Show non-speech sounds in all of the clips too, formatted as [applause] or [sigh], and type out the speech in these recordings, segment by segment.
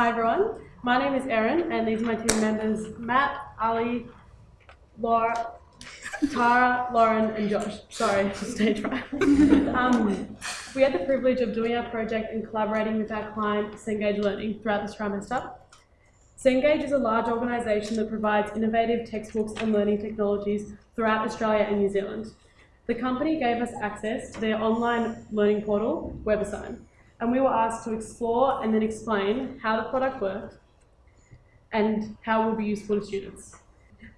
Hi everyone, my name is Erin, and these are my team members Matt, Ali, Laura, Tara, Lauren, and Josh. Sorry, [laughs] stage right. um, we had the privilege of doing our project and collaborating with our client, Cengage Learning, throughout this trimester. Cengage is a large organisation that provides innovative textbooks and learning technologies throughout Australia and New Zealand. The company gave us access to their online learning portal, WebAssign, and we were asked to explore and then explain how the product worked and how it will be useful to students.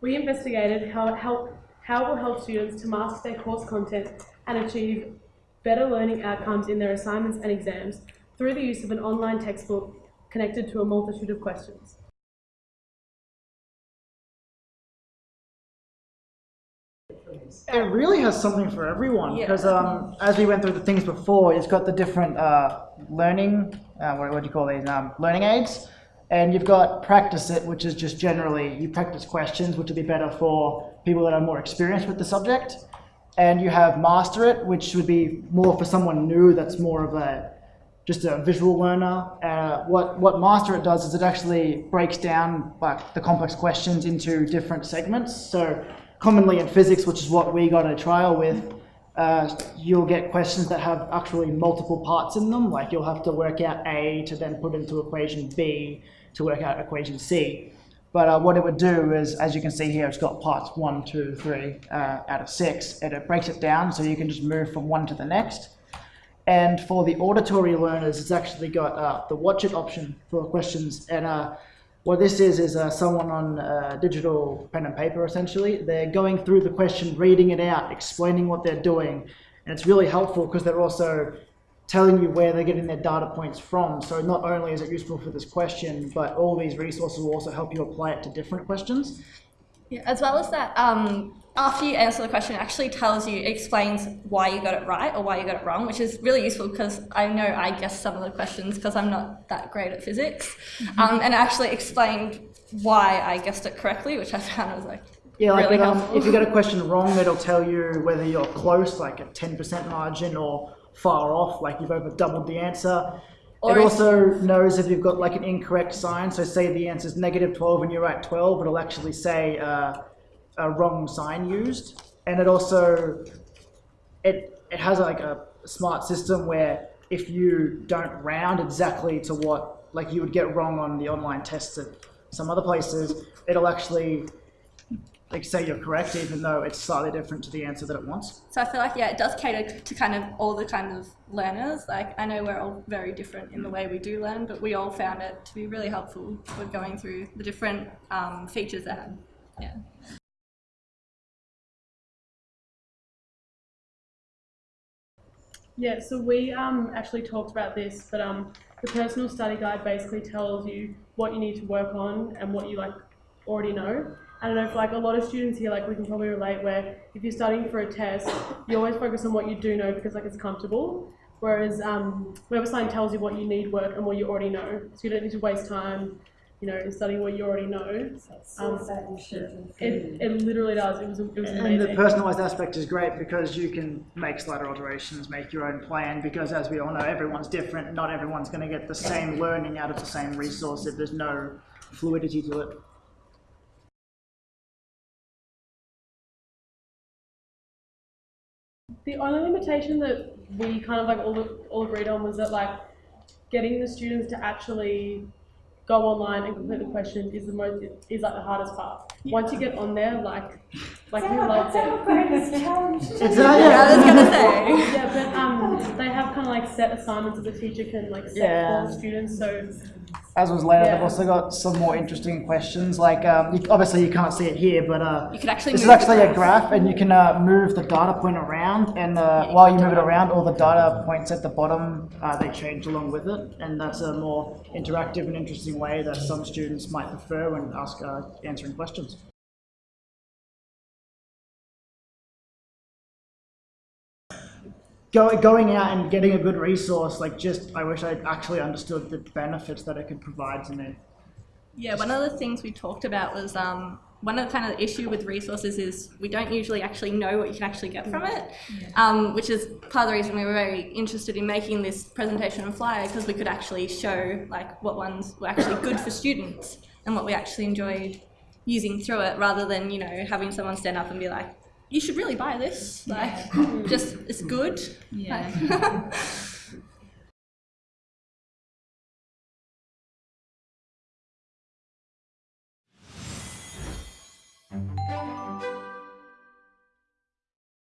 We investigated how it, help, how it will help students to master their course content and achieve better learning outcomes in their assignments and exams through the use of an online textbook connected to a multitude of questions. It really has something for everyone Yeah. because um, as we went through the things before, it's got the different uh, learning, uh, what, what do you call these, um, learning aids. And you've got practice it, which is just generally you practice questions, which would be better for people that are more experienced with the subject. And you have master it, which would be more for someone new that's more of a just a visual learner. Uh, what what master it does is it actually breaks down like the complex questions into different segments. So commonly in physics, which is what we got a trial with, uh, you'll get questions that have actually multiple parts in them. Like you'll have to work out A to then put into equation B to work out equation C. But uh, what it would do is, as you can see here, it's got parts one, two, three uh, out of six, and it breaks it down so you can just move from one to the next. And for the auditory learners, it's actually got uh, the watch it option for questions. And uh, what this is, is uh, someone on uh, digital pen and paper, essentially. They're going through the question, reading it out, explaining what they're doing. And it's really helpful because they're also telling you where they're getting their data points from. So not only is it useful for this question, but all these resources will also help you apply it to different questions. Yeah, as well as that, um, after you answer the question, it actually tells you, explains why you got it right or why you got it wrong, which is really useful because I know I guessed some of the questions because I'm not that great at physics. Um, and it actually explained why I guessed it correctly, which I found was like Yeah, like really it, um, if you get a [laughs] question wrong, it'll tell you whether you're close, like a 10% margin, or far off, like you've over doubled the answer. Or it also knows if you've got like an incorrect sign. So say the answer is negative 12 and you write 12, it'll actually say uh, a wrong sign used. And it also, it, it has like a smart system where if you don't round exactly to what, like you would get wrong on the online tests at some other places, it'll actually like say you're correct even though it's slightly different to the answer that it wants. So I feel like yeah, it does cater to kind of all the kind of learners. Like I know we're all very different in the way we do learn, but we all found it to be really helpful for going through the different um, features it had. Yeah. Yeah, so we um, actually talked about this, but um, the personal study guide basically tells you what you need to work on and what you like already know. I don't know if like a lot of students here, like we can probably relate where if you're studying for a test, you always focus on what you do know because like it's comfortable. Whereas um, WebAssign tells you what you need work and what you already know, so you don't need to waste time, you know, in studying what you already know. Um, it, it literally does. It was it was And the personalized aspect is great because you can make slider alterations, make your own plan, because as we all know, everyone's different. Not everyone's going to get the same learning out of the same resource if there's no fluidity to it. The only limitation that we kind of like all, all agreed on was that like getting the students to actually go online and complete the question is the most is like the hardest part. Once you get on there, like like who loves it? greatest challenge. [laughs] It's, uh, I yeah. was gonna say. Yeah, but um, they have kind of like set assignments that the teacher can like set Yeah. for students. So As was later, Yeah. they've also got some more interesting questions. Like, um, you, obviously you can't see it here, but uh, You can actually this is actually a graph. and you can uh, move the data point around. And uh, while you move it around, all the data points at the bottom uh, they change along with it, and that's a more interactive and interesting way that some students might prefer when ask uh, answering questions. Go, going out and getting a good resource, like just, I wish I actually understood the benefits that it could provide to me. Yeah, one of the things we talked about was um, one of the kind of the issue with resources is we don't usually actually know what you can actually get from it, um, which is part of the reason we were very interested in making this presentation and flyer because we could actually show like what ones were actually good for students and what we actually enjoyed using through it rather than you know having someone stand up and be like you should really buy this like just it's good Yeah. Like- [laughs]